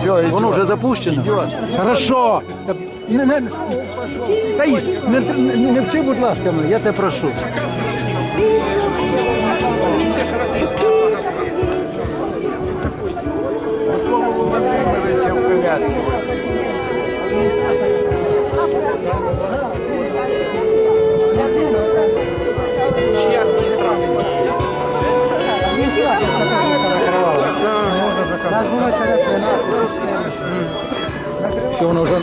Все, Воно вже запущено? Хорошо. Не, не, Саїд, не, не, вчи, будь ласка, мене, я тебе прошу. Чья администрация? Все, воно вже